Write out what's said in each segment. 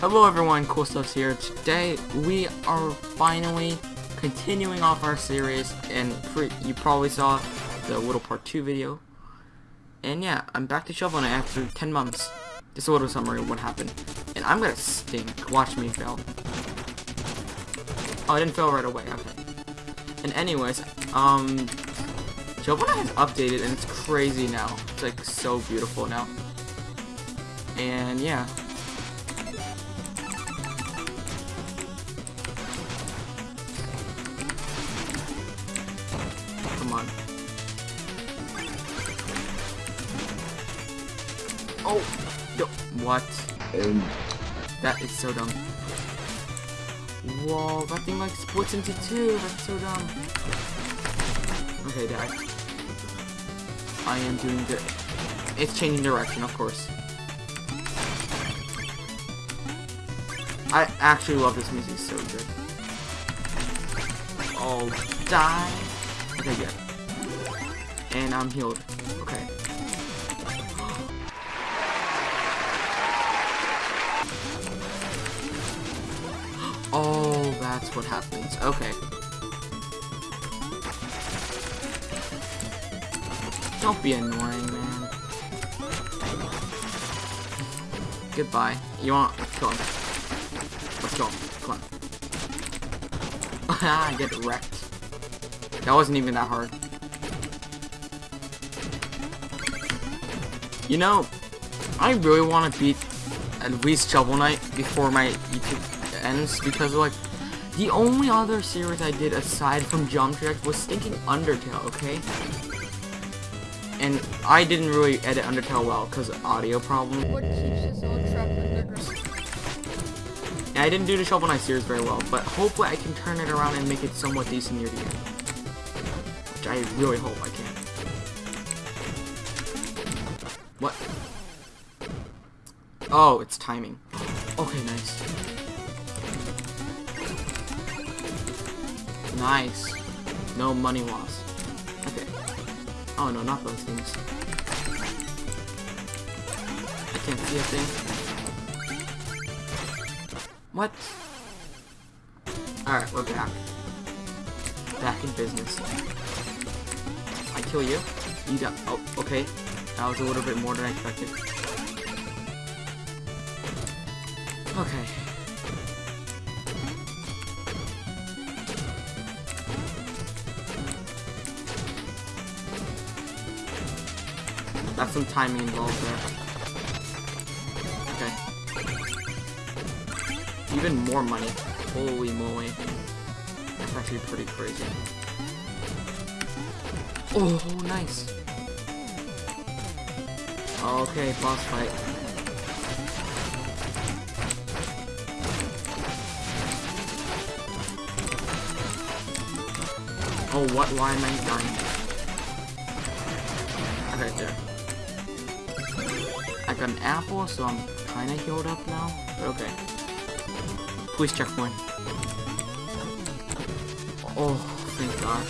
Hello everyone, Cool Stuffs here. Today we are finally continuing off our series and you probably saw the little part 2 video. And yeah, I'm back to Shovel Knight after 10 months. Just a little summary of what happened. And I'm gonna stink. Watch me fail. Oh, I didn't fail right away. Okay. And anyways, um, Shovel has updated and it's crazy now. It's like so beautiful now. And yeah, Come on. Oh! No. What? Um. That is so dumb. Whoa, that thing like splits into two. That's so dumb. Okay, Dad. I am doing good. It's changing direction, of course. I actually love this music. So good. Oh, die. Okay, good. And I'm healed. Okay. Oh, that's what happens. Okay. Don't be annoying, man. Goodbye. You want... Kill him. Let's go. Come on. I get wrecked. That wasn't even that hard. You know, I really want to beat at least Shovel Knight before my YouTube ends because like the only other series I did aside from Geometry Dash was Stinking Undertale, okay? And I didn't really edit Undertale well because of audio problems. What keeps us all trapped underground? And I didn't do the Shovel Knight series very well, but hopefully I can turn it around and make it somewhat decent near the end. I really hope I can. What? Oh, it's timing. Okay, nice. Nice. No money loss. Okay. Oh no, not those things. I can't see a thing. What? Alright, we're back. Back in business. I kill you. You got. Oh, okay. That was a little bit more than I expected. Okay. That's some timing involved there. Okay. Even more money. Holy moly. That's actually pretty crazy. Oh, nice. Okay, boss fight. Oh, what? Why am I dying? Okay, there. I got an apple, so I'm kinda healed up now. But okay. Please checkpoint. Oh, thank God.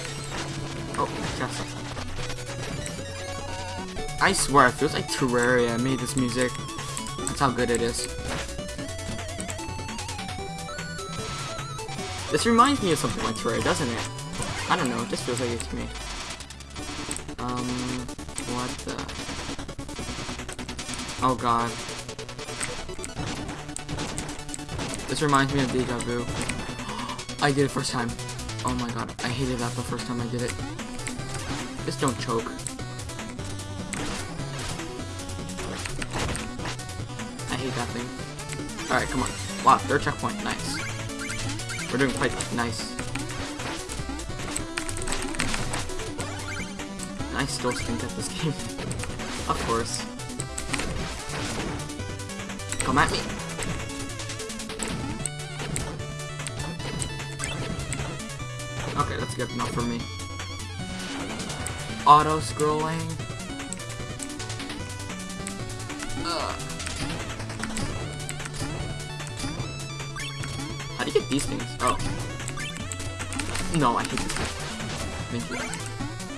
Oh, Tesla. I swear, it feels like Terraria made this music. That's how good it is. This reminds me of something like Terraria, doesn't it? I don't know, it just feels like it to me. Um, what the... Oh god. This reminds me of Deja Vu. I did it first time. Oh my god, I hated that the first time I did it. Just don't choke. I hate that thing. Alright, come on. Wow, third checkpoint. Nice. We're doing quite nice. I still stink at this game. of course. Come at me. Good enough for me auto scrolling. How do you get these things? Oh. No, I hate this guy. Thank you.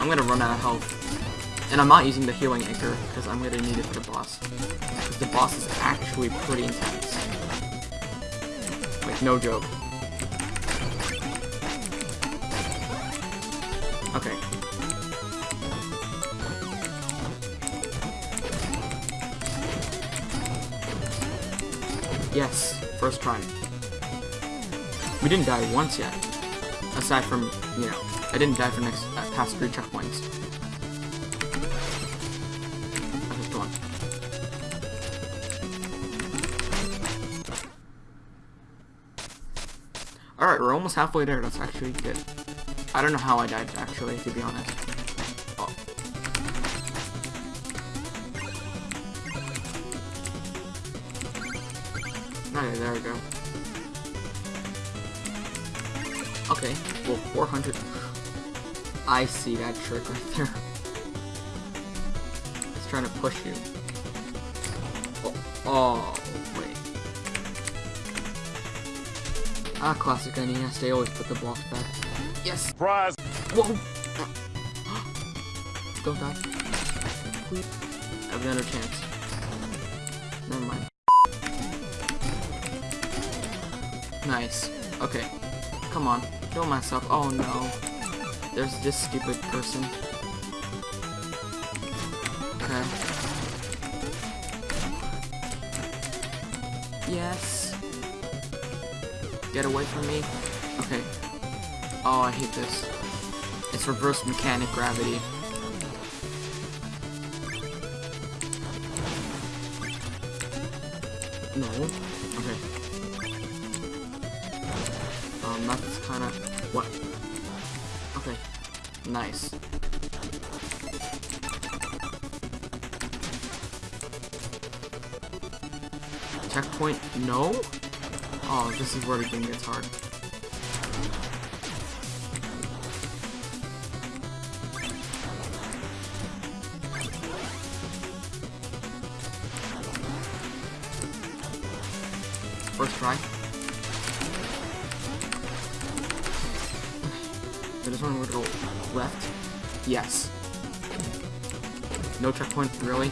I'm gonna run out of health. And I'm not using the healing anchor, because I'm gonna need it for the boss. Because the boss is actually pretty intense. Like, No joke. Yes, first try. We didn't die once yet. Aside from, you know, I didn't die for next uh, past three checkpoints. Okay, come on. Alright, we're almost halfway there. That's actually good. I don't know how I died, actually, to be honest. Okay, there we go. Okay, well, 400. I see that trick right there. It's trying to push you. Oh, oh wait. Ah, classic NES, they always put the blocks back. Yes! Surprise! Whoa! Don't die. Please. I have another chance. Never mind. Nice. Okay. Come on. Kill myself. Oh no. There's this stupid person. Okay. Yes. Get away from me. Okay. Oh, I hate this. It's reverse mechanic gravity. Nice. Checkpoint? No? Oh, this is where the game gets hard. First try. This one would go left. Yes. No checkpoint, really?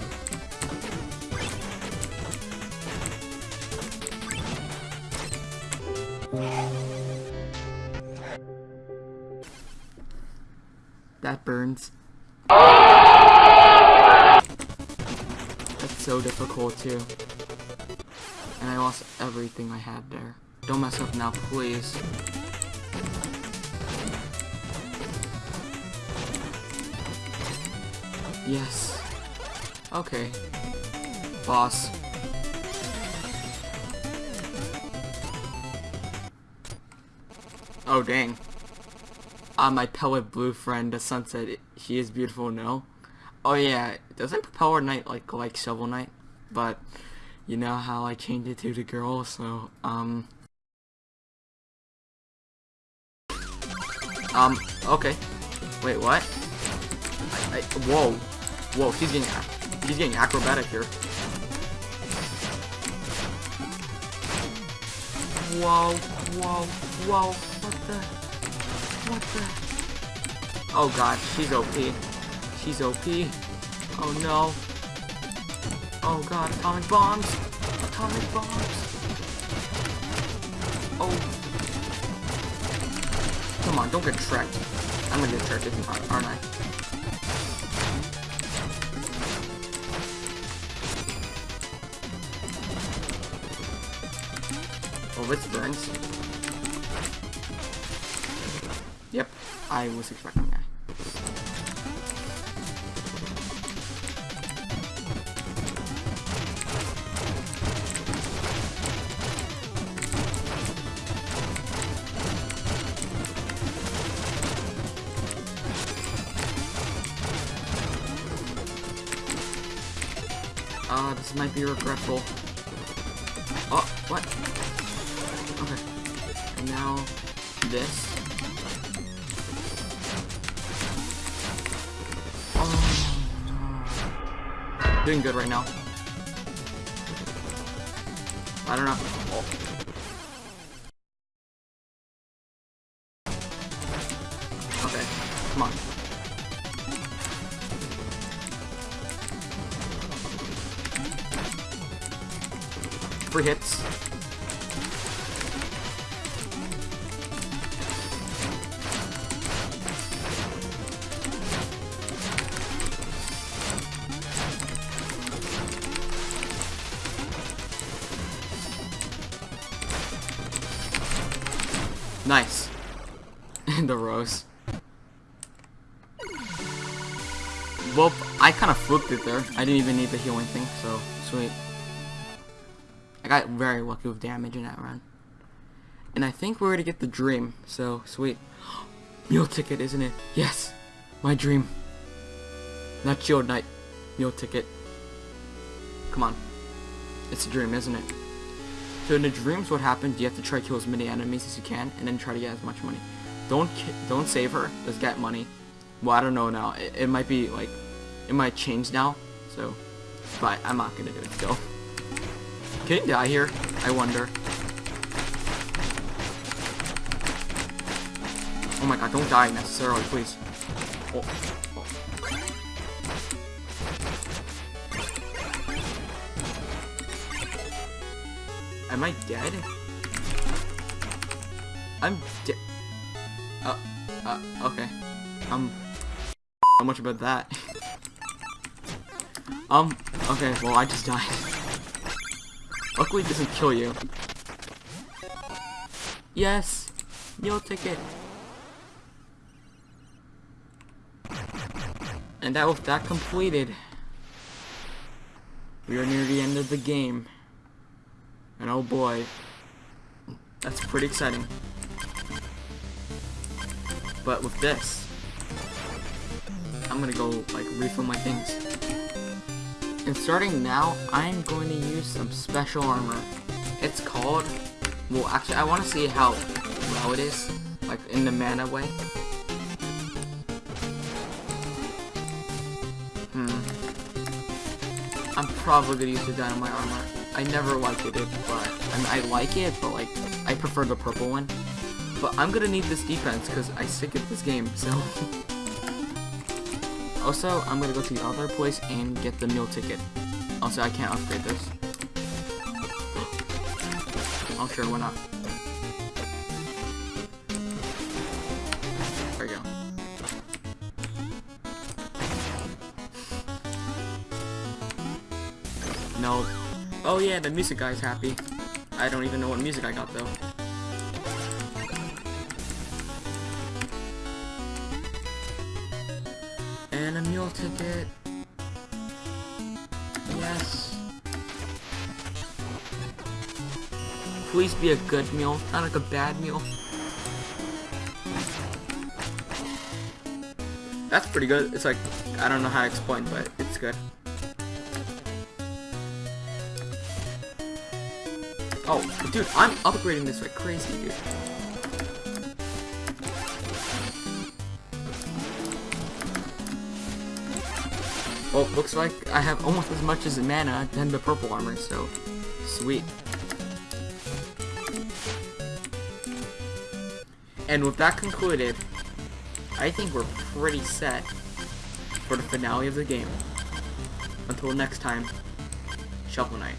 That burns. That's so difficult too. And I lost everything I had there. Don't mess up now, please. Yes. Okay. Boss. Oh, dang. Uh, my pellet blue friend, the sunset, she is beautiful, no? Oh yeah, doesn't Propeller Knight like like Shovel Knight? But you know how I changed it to the girl, so um Um, okay. Wait, what? I, I, whoa. Whoa, he's getting he's getting acrobatic here. Whoa, whoa, whoa, what the what the Oh god, she's OP. She's OP. Oh no. Oh god, atomic bombs! Atomic bombs! Oh. Come on, don't get tracked. I'm gonna get tracked, aren't I? Oh, this burns. Yep, I was expecting that. Uh, this might be regretful. Oh, what? Okay. And now, this. Oh. Doing good right now. I don't know. Oh. Okay, come on. Three hits. Nice. And the rose. Well, I kind of flipped it there. I didn't even need the healing thing, so sweet. I got very lucky with damage in that run. And I think we're gonna get the dream, so sweet. Meal ticket, isn't it? Yes! My dream. Not shield knight. Meal ticket. Come on. It's a dream, isn't it? So in the dreams, what happens? You have to try to kill as many enemies as you can, and then try to get as much money. Don't don't save her. Just get money. Well, I don't know now. It, it might be like, it might change now. So, but I'm not gonna do it still. Can he die here? I wonder. Oh my god, don't die necessarily, please. Oh. Am I dead? I'm dead. Uh, uh, okay. Um, how much about that? um, okay, well, I just died. Luckily, it doesn't kill you. Yes! Meal ticket! And that was that completed. We are near the end of the game. And oh boy, that's pretty exciting. But with this, I'm gonna go like refill my things. And starting now, I'm going to use some special armor. It's called, well actually I want to see how well it is, like in the mana way. Hmm. I'm probably gonna use the dynamite armor. I never liked it, but I, mean, I like it, but like I prefer the purple one. But I'm gonna need this defense because I stick at this game. So also I'm gonna go to the other place and get the meal ticket. Also I can't upgrade this. oh sure, why not? There we go. No. Oh yeah, the music guy's happy. I don't even know what music I got though. And a meal ticket. Yes. Please be a good meal, not like a bad meal. That's pretty good. It's like, I don't know how to explain, but Oh, dude, I'm upgrading this like crazy, dude. Well, looks like I have almost as much as mana than the purple armor, so sweet. And with that concluded, I think we're pretty set for the finale of the game. Until next time, Shovel Knight.